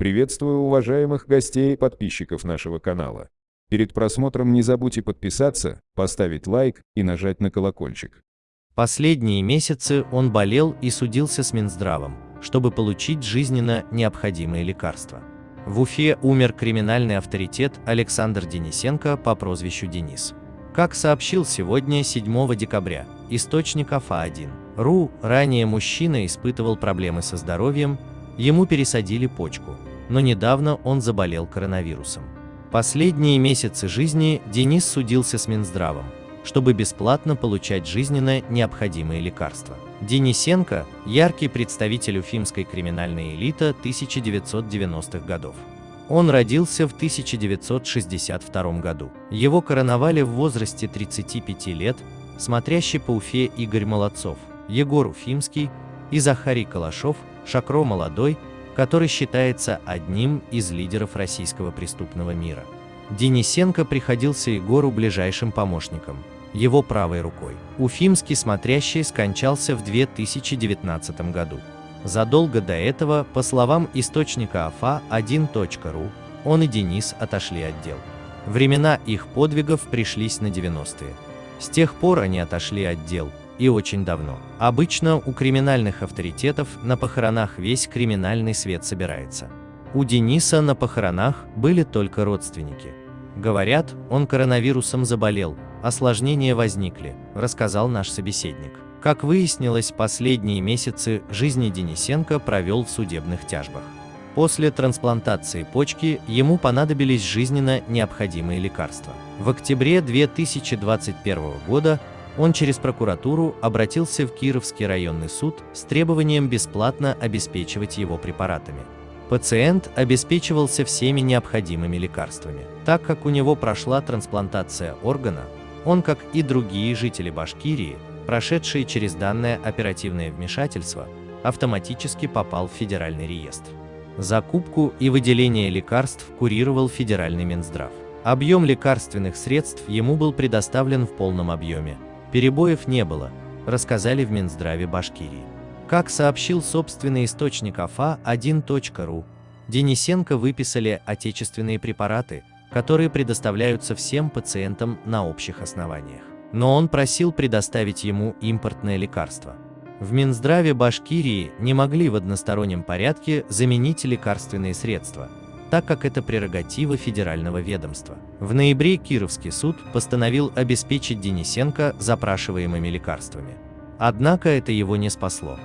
Приветствую уважаемых гостей и подписчиков нашего канала. Перед просмотром не забудьте подписаться, поставить лайк и нажать на колокольчик. Последние месяцы он болел и судился с Минздравом, чтобы получить жизненно необходимые лекарства. В Уфе умер криминальный авторитет Александр Денисенко по прозвищу Денис. Как сообщил сегодня, 7 декабря, источник АФА-1, РУ, ранее мужчина испытывал проблемы со здоровьем, ему пересадили почку, но недавно он заболел коронавирусом. Последние месяцы жизни Денис судился с Минздравом, чтобы бесплатно получать жизненно необходимые лекарства. Денисенко – яркий представитель уфимской криминальной элиты 1990-х годов. Он родился в 1962 году. Его короновали в возрасте 35 лет смотрящий по Уфе Игорь Молодцов, Егор Уфимский и Захарий Калашов, Шакро Молодой, который считается одним из лидеров российского преступного мира. Денисенко приходился Егору ближайшим помощником, его правой рукой. Уфимский смотрящий скончался в 2019 году. Задолго до этого, по словам источника АФА1.ру, он и Денис отошли от дел. Времена их подвигов пришлись на 90-е. С тех пор они отошли от дел, и очень давно. Обычно у криминальных авторитетов на похоронах весь криминальный свет собирается. У Дениса на похоронах были только родственники. Говорят, он коронавирусом заболел, осложнения возникли, рассказал наш собеседник. Как выяснилось, последние месяцы жизни Денисенко провел в судебных тяжбах. После трансплантации почки ему понадобились жизненно необходимые лекарства. В октябре 2021 года он через прокуратуру обратился в Кировский районный суд с требованием бесплатно обеспечивать его препаратами. Пациент обеспечивался всеми необходимыми лекарствами. Так как у него прошла трансплантация органа, он, как и другие жители Башкирии, прошедшие через данное оперативное вмешательство, автоматически попал в федеральный реестр. Закупку и выделение лекарств курировал федеральный Минздрав. Объем лекарственных средств ему был предоставлен в полном объеме. Перебоев не было, рассказали в Минздраве Башкирии. Как сообщил собственный источник АФА1.ру, Денисенко выписали отечественные препараты, которые предоставляются всем пациентам на общих основаниях но он просил предоставить ему импортное лекарство. В Минздраве Башкирии не могли в одностороннем порядке заменить лекарственные средства, так как это прерогатива федерального ведомства. В ноябре Кировский суд постановил обеспечить Денисенко запрашиваемыми лекарствами. Однако это его не спасло.